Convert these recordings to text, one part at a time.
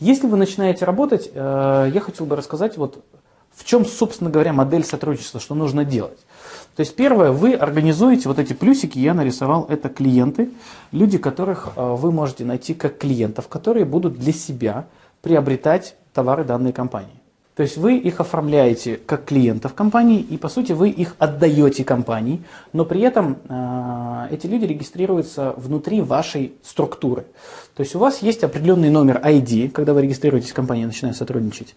Если вы начинаете работать, э, я хотел бы рассказать, вот в чем, собственно говоря, модель сотрудничества, что нужно делать. То есть первое, вы организуете вот эти плюсики, я нарисовал, это клиенты, люди, которых э, вы можете найти как клиентов, которые будут для себя приобретать товары данной компании. То есть вы их оформляете как клиентов компании, и по сути вы их отдаете компании, но при этом э, эти люди регистрируются внутри вашей структуры. То есть у вас есть определенный номер ID, когда вы регистрируетесь в компании, начиная сотрудничать.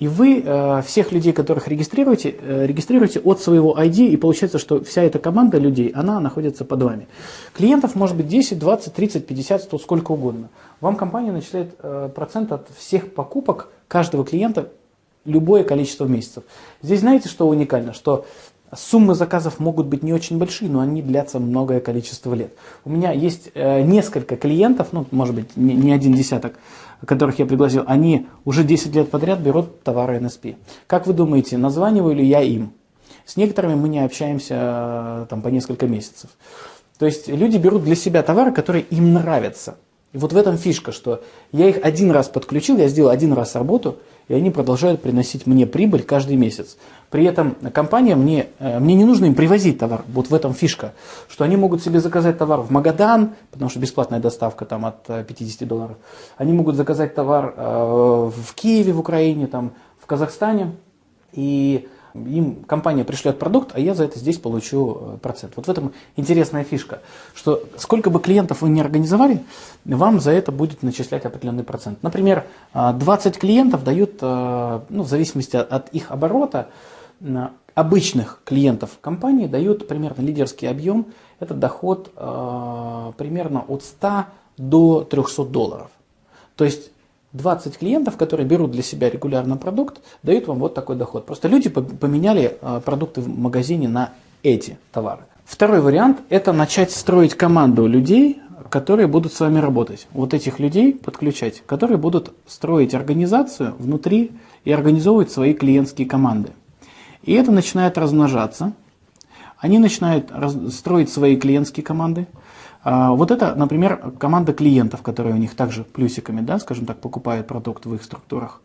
И вы э, всех людей, которых регистрируете, э, регистрируете от своего ID, и получается, что вся эта команда людей, она находится под вами. Клиентов может быть 10, 20, 30, 50, 100, сколько угодно. Вам компания начисляет э, процент от всех покупок каждого клиента любое количество месяцев. Здесь знаете, что уникально? Что суммы заказов могут быть не очень большие, но они длятся многое количество лет. У меня есть э, несколько клиентов, ну, может быть, не, не один десяток, которых я пригласил, они уже 10 лет подряд берут товары NSP. Как вы думаете, названиваю ли я им? С некоторыми мы не общаемся э, там, по несколько месяцев. То есть люди берут для себя товары, которые им нравятся. И вот в этом фишка, что я их один раз подключил, я сделал один раз работу, и они продолжают приносить мне прибыль каждый месяц. При этом компания мне, э, мне не нужно им привозить товар, вот в этом фишка, что они могут себе заказать товар в Магадан, потому что бесплатная доставка там от 50 э, долларов. Они могут заказать товар э, в Киеве, в Украине, там, в Казахстане, и им компания пришлет продукт, а я за это здесь получу э, процент. Вот в этом интересная фишка, что сколько бы клиентов вы не организовали, вам за это будет начислять определенный процент. Например, 20 клиентов дают, э, ну, в зависимости от их оборота, обычных клиентов компании дают примерно лидерский объем, это доход э, примерно от 100 до 300 долларов. То есть 20 клиентов, которые берут для себя регулярно продукт, дают вам вот такой доход. Просто люди поменяли а, продукты в магазине на эти товары. Второй вариант – это начать строить команду людей, которые будут с вами работать. Вот этих людей подключать, которые будут строить организацию внутри и организовывать свои клиентские команды. И это начинает размножаться. Они начинают строить свои клиентские команды – вот это, например, команда клиентов, которые у них также плюсиками, да, скажем так, покупают продукт в их структурах.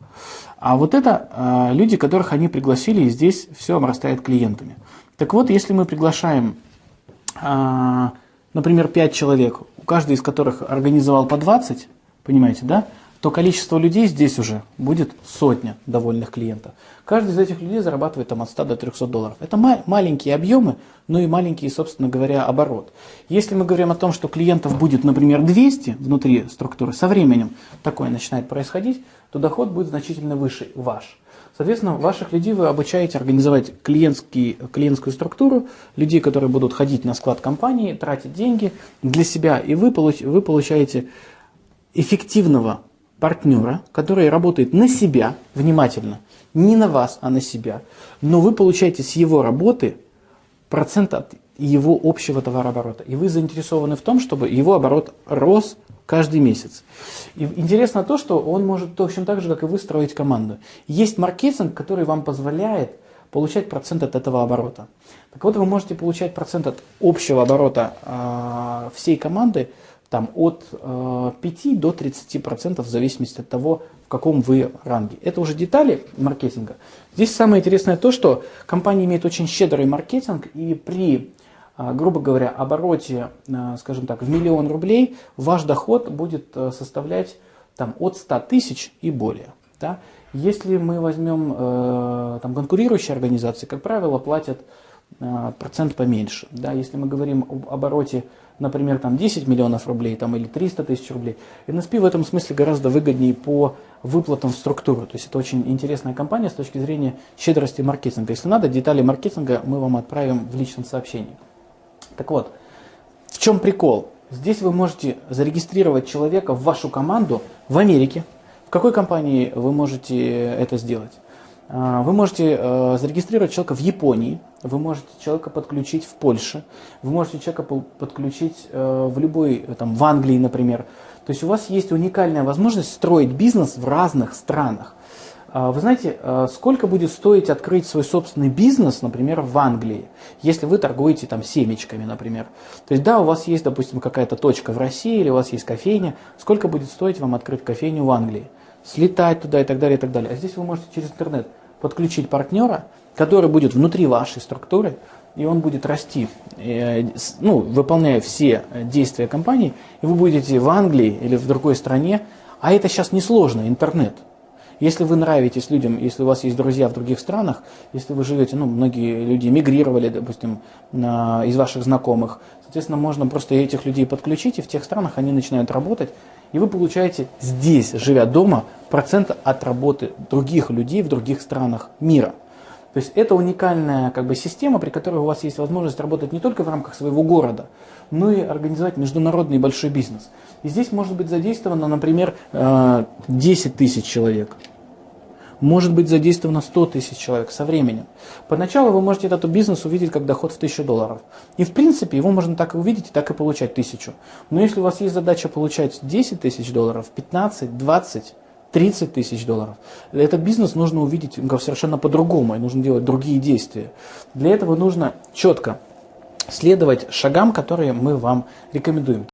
А вот это а, люди, которых они пригласили, и здесь все обрастает клиентами. Так вот, если мы приглашаем, а, например, 5 человек, у каждого из которых организовал по 20, понимаете, да, то количество людей здесь уже будет сотня довольных клиентов. Каждый из этих людей зарабатывает там, от 100 до 300 долларов. Это ма маленькие объемы, но и маленький, собственно говоря, оборот. Если мы говорим о том, что клиентов будет, например, 200 внутри структуры, со временем такое начинает происходить, то доход будет значительно выше ваш. Соответственно, ваших людей вы обучаете организовать клиентский, клиентскую структуру, людей, которые будут ходить на склад компании, тратить деньги для себя, и вы, получ, вы получаете эффективного партнера, который работает на себя, внимательно, не на вас, а на себя, но вы получаете с его работы процент от его общего товарооборота. И вы заинтересованы в том, чтобы его оборот рос каждый месяц. И интересно то, что он может точно так же, как и вы, строить команду. Есть маркетинг, который вам позволяет получать процент от этого оборота. Так вот, вы можете получать процент от общего оборота э, всей команды там, от э, 5 до 30% в зависимости от того, в каком вы ранге. Это уже детали маркетинга. Здесь самое интересное то, что компания имеет очень щедрый маркетинг, и при, э, грубо говоря, обороте, э, скажем так, в миллион рублей, ваш доход будет э, составлять там, от 100 тысяч и более. Да? Если мы возьмем э, там, конкурирующие организации, как правило, платят э, процент поменьше. Да? Если мы говорим об обороте например, там 10 миллионов рублей там, или 300 тысяч рублей, NSP в этом смысле гораздо выгоднее по выплатам в структуру. То есть это очень интересная компания с точки зрения щедрости маркетинга. Если надо, детали маркетинга мы вам отправим в личном сообщении. Так вот, в чем прикол? Здесь вы можете зарегистрировать человека в вашу команду в Америке. В какой компании вы можете это сделать? А, вы можете э, зарегистрировать человека в Японии, вы можете человека подключить в Польше, вы можете человека подключить э, в любой, э, там, в Англии, например. То есть у вас есть уникальная возможность строить бизнес в разных странах. А, вы знаете, сколько будет стоить открыть свой собственный бизнес, например, в Англии, если вы торгуете там семечками, например. То есть да, у вас есть, допустим, какая-то точка в России или у вас есть кофейня, сколько будет стоить вам открыть кофейню в Англии? слетать туда и так далее, и так далее. А здесь вы можете через интернет подключить партнера, который будет внутри вашей структуры, и он будет расти, э, ну, выполняя все действия компании, и вы будете в Англии или в другой стране, а это сейчас несложно, интернет. Если вы нравитесь людям, если у вас есть друзья в других странах, если вы живете, ну, многие люди мигрировали, допустим, из ваших знакомых, соответственно, можно просто этих людей подключить, и в тех странах они начинают работать, и вы получаете здесь, живя дома, процент от работы других людей в других странах мира. То есть это уникальная как бы, система, при которой у вас есть возможность работать не только в рамках своего города, но и организовать международный большой бизнес. И здесь может быть задействовано, например, 10 э, тысяч человек. Может быть задействовано 100 тысяч человек со временем. Поначалу вы можете этот бизнес увидеть как доход в 1000 долларов. И в принципе его можно так и увидеть, и так и получать 1000. Но если у вас есть задача получать 10 тысяч долларов, 15, 20, 30 тысяч долларов. Этот бизнес нужно увидеть совершенно по-другому, и нужно делать другие действия. Для этого нужно четко следовать шагам, которые мы вам рекомендуем.